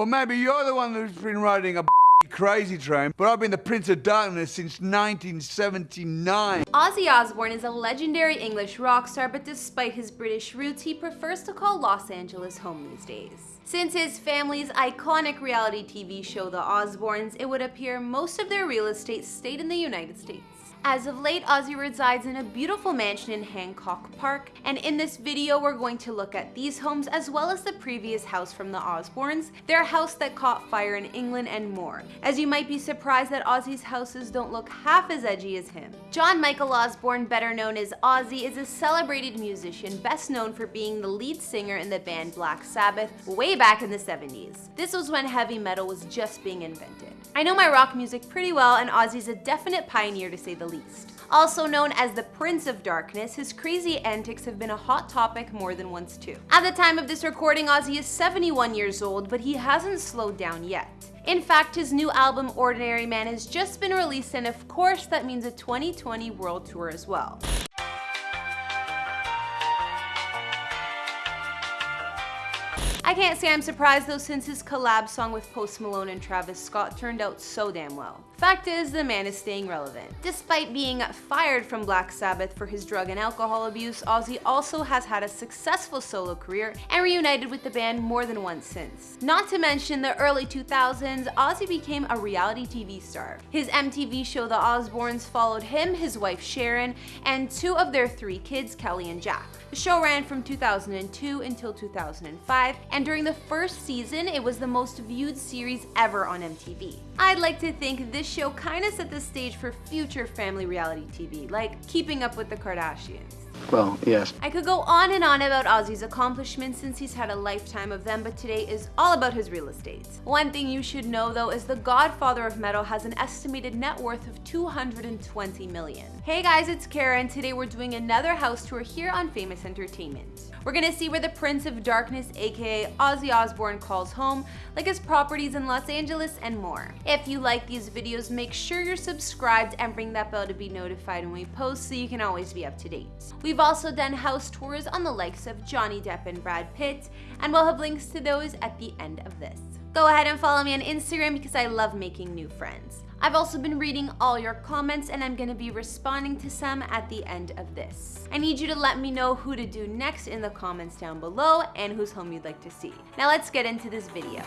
Well, maybe you're the one who's been riding a crazy train, but I've been the Prince of Darkness since 1979. Ozzy Osbourne is a legendary English rock star, but despite his British roots, he prefers to call Los Angeles home these days. Since his family's iconic reality TV show The Osbournes, it would appear most of their real estate stayed in the United States. As of late, Ozzy resides in a beautiful mansion in Hancock Park, and in this video we're going to look at these homes as well as the previous house from the Osbournes, their house that caught fire in England and more, as you might be surprised that Ozzy's houses don't look half as edgy as him. John Michael Osbourne, better known as Ozzy, is a celebrated musician best known for being the lead singer in the band Black Sabbath way back in the 70s. This was when heavy metal was just being invented. I know my rock music pretty well and Ozzy's a definite pioneer to say the Also known as the Prince of Darkness, his crazy antics have been a hot topic more than once too. At the time of this recording, Ozzy is 71 years old, but he hasn't slowed down yet. In fact, his new album Ordinary Man has just been released and of course that means a 2020 world tour as well. I can't say I'm surprised though since his collab song with Post Malone and Travis Scott turned out so damn well. Fact is, the man is staying relevant. Despite being fired from Black Sabbath for his drug and alcohol abuse, Ozzy also has had a successful solo career and reunited with the band more than once since. Not to mention the early 2000s, Ozzy became a reality TV star. His MTV show The Osbournes followed him, his wife Sharon, and two of their three kids, Kelly and Jack. The show ran from 2002 until 2005, and during the first season, it was the most viewed series ever on MTV. I'd like to think this show kinda set the stage for future family reality TV, like Keeping Up with the Kardashians. Well, yes. I could go on and on about Ozzy's accomplishments since he's had a lifetime of them, but today is all about his real estate. One thing you should know though is the godfather of metal has an estimated net worth of 220 million. Hey guys, it's Kara and today we're doing another house tour here on Famous Entertainment. We're gonna see where the Prince of Darkness, aka Ozzy Osbourne calls home, like his properties in Los Angeles and more. If you like these videos, make sure you're subscribed and ring that bell to be notified when we post so you can always be up to date. We've also done house tours on the likes of Johnny Depp and Brad Pitt, and we'll have links to those at the end of this. Go ahead and follow me on Instagram because I love making new friends. I've also been reading all your comments and I'm gonna be responding to some at the end of this. I need you to let me know who to do next in the comments down below and whose home you'd like to see. Now let's get into this video.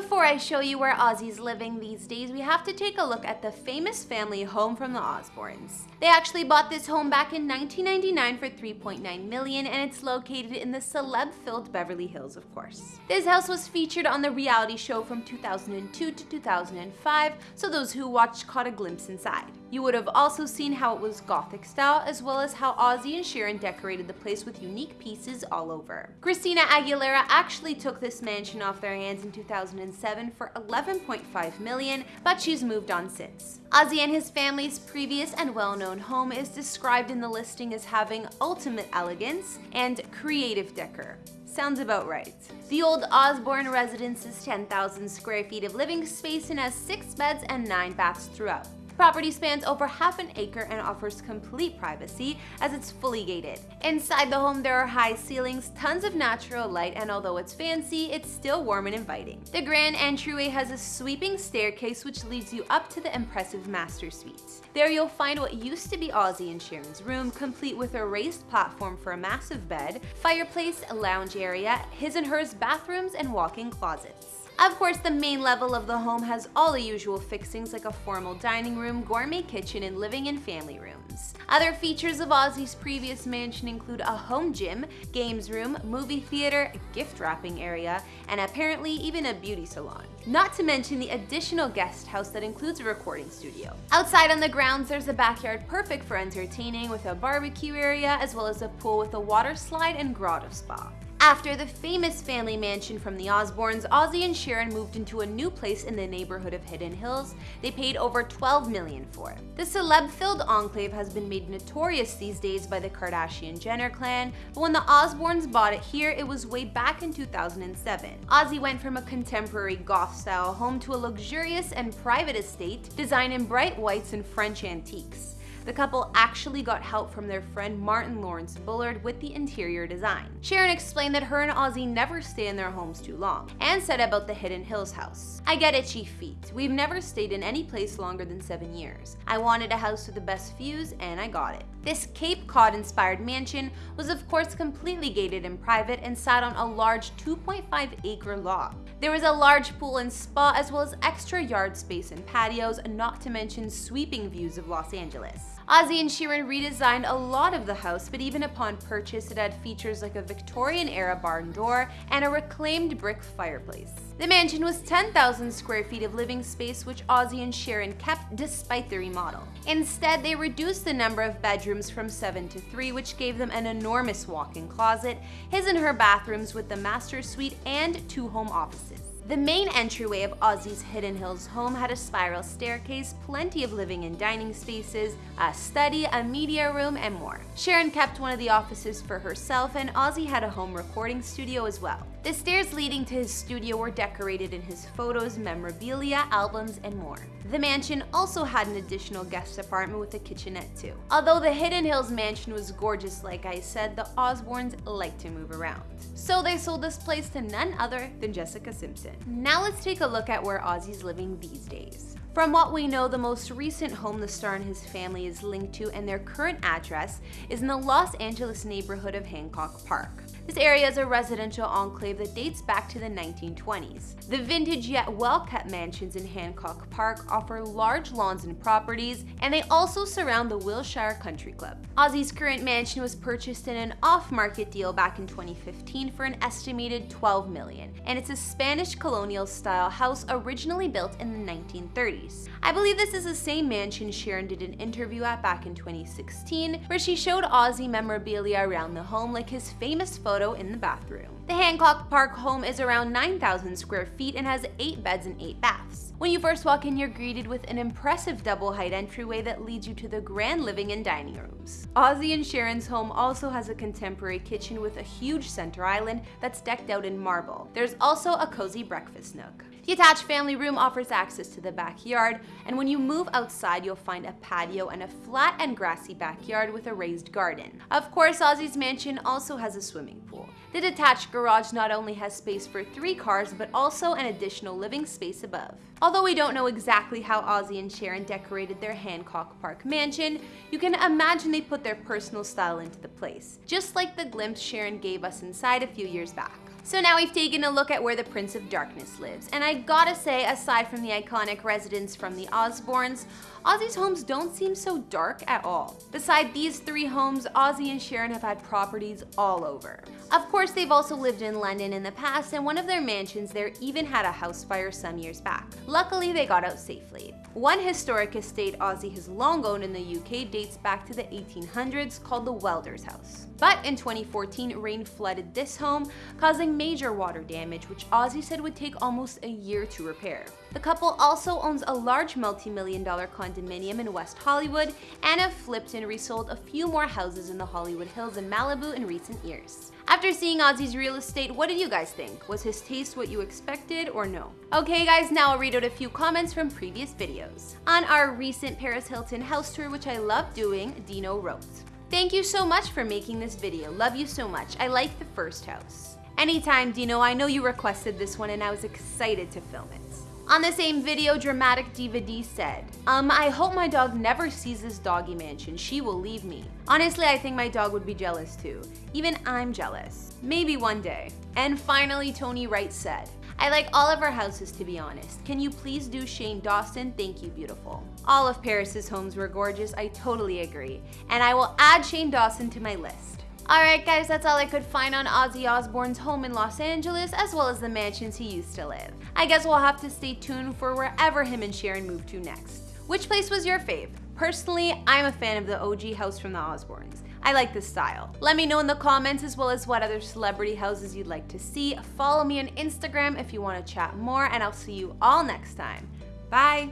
Before I show you where Ozzy's living these days, we have to take a look at the famous family home from the Osbournes. They actually bought this home back in 1999 for 3.9 million and it's located in the celeb-filled Beverly Hills, of course. This house was featured on the reality show from 2002 to 2005, so those who watched caught a glimpse inside. You would have also seen how it was gothic style, as well as how Ozzy and Sharon decorated the place with unique pieces all over. Christina Aguilera actually took this mansion off their hands in 2007 for 11.5 million, but she's moved on since. Ozzy and his family's previous and well-known home is described in the listing as having ultimate elegance and creative decor. Sounds about right. The old Osbourne residence is 10,000 square feet of living space and has 6 beds and 9 baths throughout property spans over half an acre and offers complete privacy as it's fully gated. Inside the home there are high ceilings, tons of natural light, and although it's fancy, it's still warm and inviting. The grand entryway has a sweeping staircase which leads you up to the impressive master suite. There you'll find what used to be Ozzy and Sharon's room, complete with a raised platform for a massive bed, fireplace, lounge area, his and hers bathrooms, and walk-in closets. Of course, the main level of the home has all the usual fixings like a formal dining room, gourmet kitchen, and living and family rooms. Other features of Ozzy's previous mansion include a home gym, games room, movie theater, gift wrapping area, and apparently even a beauty salon. Not to mention the additional guest house that includes a recording studio. Outside on the grounds, there's a backyard perfect for entertaining with a barbecue area as well as a pool with a water slide and grotto spa. After the famous family mansion from the Osbournes, Ozzy and Sharon moved into a new place in the neighborhood of Hidden Hills. They paid over 12 million for it. The celeb-filled enclave has been made notorious these days by the Kardashian-Jenner clan, but when the Osbournes bought it here, it was way back in 2007. Ozzy went from a contemporary goth-style home to a luxurious and private estate designed in bright whites and French antiques. The couple actually got help from their friend Martyn Lawrence Bullard with the interior design. Sharon explained that her and Ozzy never stay in their homes too long, and said about the Hidden Hills house. I get itchy feet. We've never stayed in any place longer than seven years. I wanted a house with the best views, and I got it. This Cape Cod inspired mansion was of course completely gated and private and sat on a large 2.5 acre lot. There was a large pool and spa as well as extra yard space and patios, not to mention sweeping views of Los Angeles. Ozzy and Sharon redesigned a lot of the house, but even upon purchase, it had features like a Victorian-era barn door and a reclaimed brick fireplace. The mansion was 10,000 square feet of living space, which Ozzy and Sharon kept despite the remodel. Instead, they reduced the number of bedrooms from 7 to 3, which gave them an enormous walk-in closet, his and her bathrooms with the master suite, and two home offices. The main entryway of Ozzy's Hidden Hills home had a spiral staircase, plenty of living and dining spaces, a study, a media room, and more. Sharon kept one of the offices for herself, and Ozzy had a home recording studio as well. The stairs leading to his studio were decorated in his photos, memorabilia, albums, and more. The mansion also had an additional guest apartment with a kitchenette too. Although the Hidden Hills mansion was gorgeous like I said, the Osbournes like to move around. So they sold this place to none other than Jessica Simpson. Now let's take a look at where Ozzy's living these days. From what we know, the most recent home the star and his family is linked to and their current address is in the Los Angeles neighborhood of Hancock Park. This area is a residential enclave that dates back to the 1920s. The vintage yet well-kept mansions in Hancock Park offer large lawns and properties, and they also surround the Wilshire Country Club. Ozzy's current mansion was purchased in an off-market deal back in 2015 for an estimated 12 million, and it's a Spanish colonial-style house originally built in the 1930s. I believe this is the same mansion Sharon did an interview at back in 2016, where she showed Ozzy memorabilia around the home like his famous photo photo in the bathroom. The Hancock Park home is around 9,000 square feet and has 8 beds and 8 baths. When you first walk in, you're greeted with an impressive double-height entryway that leads you to the grand living and dining rooms. Ozzy and Sharon's home also has a contemporary kitchen with a huge center island that's decked out in marble. There's also a cozy breakfast nook. The attached family room offers access to the backyard, and when you move outside, you'll find a patio and a flat and grassy backyard with a raised garden. Of course, Ozzy's mansion also has a swimming pool. The detached garage not only has space for three cars, but also an additional living space above. Although we don't know exactly how Ozzy and Sharon decorated their Hancock Park mansion, you can imagine they put their personal style into the place, just like the glimpse Sharon gave us inside a few years back. So now we've taken a look at where the Prince of Darkness lives, and I gotta say, aside from the iconic residence from the Osbournes, Ozzy's homes don't seem so dark at all. Beside these three homes, Ozzy and Sharon have had properties all over. Of course, they've also lived in London in the past, and one of their mansions there even had a house fire some years back. Luckily, they got out safely. One historic estate Ozzy has long owned in the UK dates back to the 1800s called the Welder's House. But in 2014, rain flooded this home, causing major water damage, which Ozzy said would take almost a year to repair. The couple also owns a large multi-million dollar condominium in West Hollywood and have flipped and resold a few more houses in the Hollywood Hills in Malibu in recent years. After seeing Ozzy's real estate, what did you guys think? Was his taste what you expected or no? Okay guys, now I'll read out a few comments from previous videos. On our recent Paris Hilton house tour, which I love doing, Dino wrote, Thank you so much for making this video. Love you so much. I like the first house. Anytime, Dino. I know you requested this one and I was excited to film it. On the same video, Dramatic Diva D said, Um, I hope my dog never sees this doggy mansion. She will leave me. Honestly, I think my dog would be jealous too. Even I'm jealous. Maybe one day. And finally, Tony Wright said, I like all of our houses to be honest. Can you please do Shane Dawson? Thank you, beautiful. All of Paris's homes were gorgeous, I totally agree. And I will add Shane Dawson to my list. Alright guys, that's all I could find on Ozzy Osbourne's home in Los Angeles, as well as the mansions he used to live. I guess we'll have to stay tuned for wherever him and Sharon move to next. Which place was your fave? Personally, I'm a fan of the OG house from the Osbournes. I like this style. Let me know in the comments as well as what other celebrity houses you'd like to see. Follow me on Instagram if you want to chat more, and I'll see you all next time. Bye!